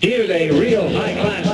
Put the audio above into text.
Here's a real high-class